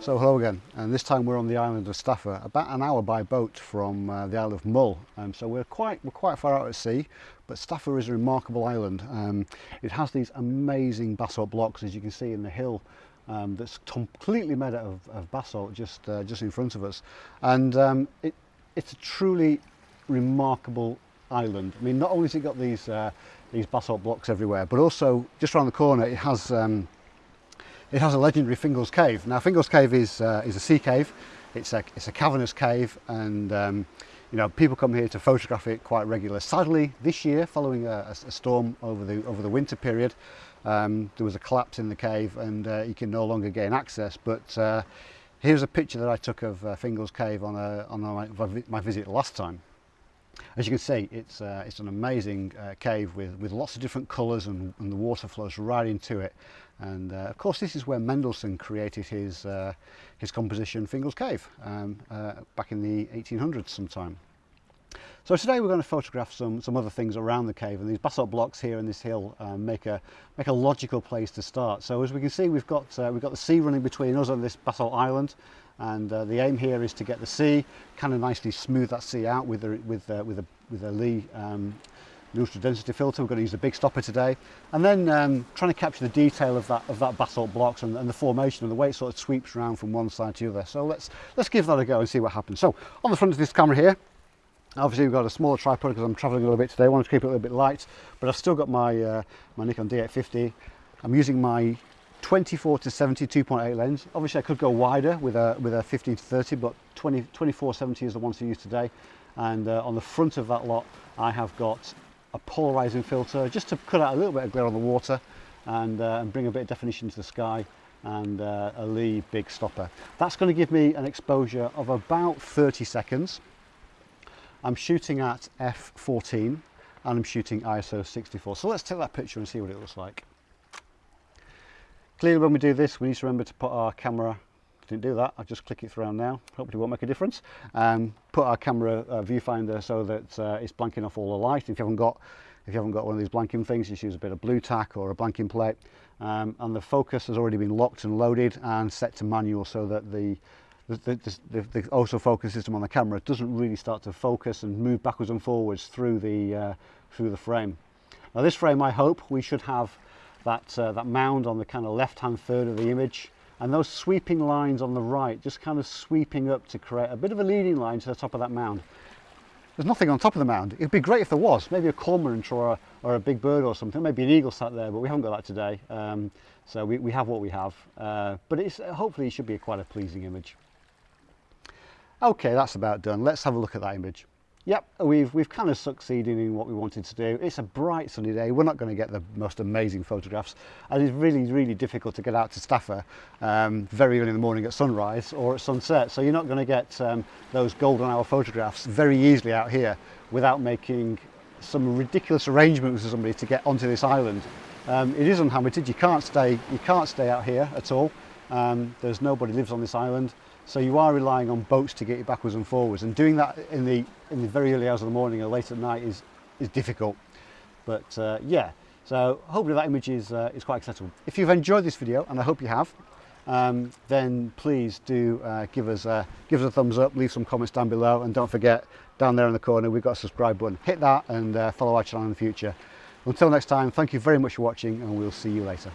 So hello again, and this time we're on the island of Staffa, about an hour by boat from uh, the Isle of Mull. Um, so we're quite we're quite far out at sea, but Staffa is a remarkable island. Um, it has these amazing basalt blocks, as you can see in the hill um, that's completely made out of, of basalt just uh, just in front of us, and um, it it's a truly remarkable island. I mean, not only has it got these uh, these basalt blocks everywhere, but also just around the corner it has. Um, It has a legendary Fingal's Cave. Now Fingal's Cave is, uh, is a sea cave, it's a, it's a cavernous cave and um, you know, people come here to photograph it quite regularly. Sadly, this year, following a, a storm over the, over the winter period, um, there was a collapse in the cave and uh, you can no longer gain access. But uh, here's a picture that I took of uh, Fingal's Cave on, a, on a, my, my visit last time. As you can see, it's, uh, it's an amazing uh, cave with, with lots of different colours and, and, the water flows right into it. And uh, of course, this is where Mendelssohn created his, uh, his composition Fingal's Cave um, uh, back in the 1800s sometime. So today we're going to photograph some, some other things around the cave and these basalt blocks here in this hill um, make, a, make a logical place to start. So as we can see we've got, uh, we've got the sea running between us and this basalt island and uh, the aim here is to get the sea, kind of nicely smooth that sea out with, the, with, uh, with, a, with a Lee um, neutral density filter. We're going to use a big stopper today. And then um, trying to capture the detail of that, of that basalt blocks and, and, the formation and the way it sort of sweeps around from one side to the other. So let's, let's give that a go and see what happens. So on the front of this camera here, Obviously we've got a smaller tripod because I'm travelling a little bit today. I want to keep it a little bit light, but I've still got my, uh, my Nikon D850. I'm using my 24 to 70 2.8 lens. Obviously I could go wider with a, with a 15 to 30, but 20, 24 70 is the one to use today. And uh, on the front of that lot, I have got a polarizing filter just to cut out a little bit of glare on the water and, uh, and bring a bit of definition to the sky and uh, a Lee big stopper. That's going to give me an exposure of about 30 seconds. I'm shooting at f14 and I'm shooting ISO 64. So let's take that picture and see what it looks like. Clearly when we do this we need to remember to put our camera didn't do that, I'll just click it around now, hopefully it won't make a difference. Um, put our camera uh, viewfinder so that uh, it's blanking off all the light. If you haven't got if you haven't got one of these blanking things, just use a bit of Blu Tack or a blanking plate. Um, and the focus has already been locked and loaded and set to manual so that the the, the, the, the system on the camera doesn't really start to focus and move backwards and forwards through the uh, through the frame. Now this frame I hope we should have that uh, that mound on the kind of left hand third of the image and those sweeping lines on the right just kind of sweeping up to create a bit of a leading line to the top of that mound. There's nothing on top of the mound. It'd be great if there was, maybe a cormorant or a, or a big bird or something, maybe an eagle sat there, but we haven't got that today. Um, so we, we have what we have, uh, but it's, hopefully it should be a quite a pleasing image. Okay, that's about done. Let's have a look at that image. Yep, we've, we've kind of succeeded in what we wanted to do. It's a bright sunny day. We're not going to get the most amazing photographs. And it's really, really difficult to get out to Staffa um, very early in the morning at sunrise or at sunset. So you're not going to get um, those golden hour photographs very easily out here without making some ridiculous arrangements with somebody to get onto this island. Um, it is unhabited. You can't stay, you can't stay out here at all. Um, there's nobody lives on this island. So you are relying on boats to get you backwards and forwards and doing that in the, in the very early hours of the morning or late at night is, is difficult. But uh, yeah, so hopefully that image is, uh, is quite accessible. If you've enjoyed this video, and I hope you have, um, then please do uh, give, us a, give us a thumbs up, leave some comments down below, and don't forget, down there in the corner, we've got a subscribe button. Hit that and uh, follow our channel in the future. Until next time, thank you very much for watching, and we'll see you later.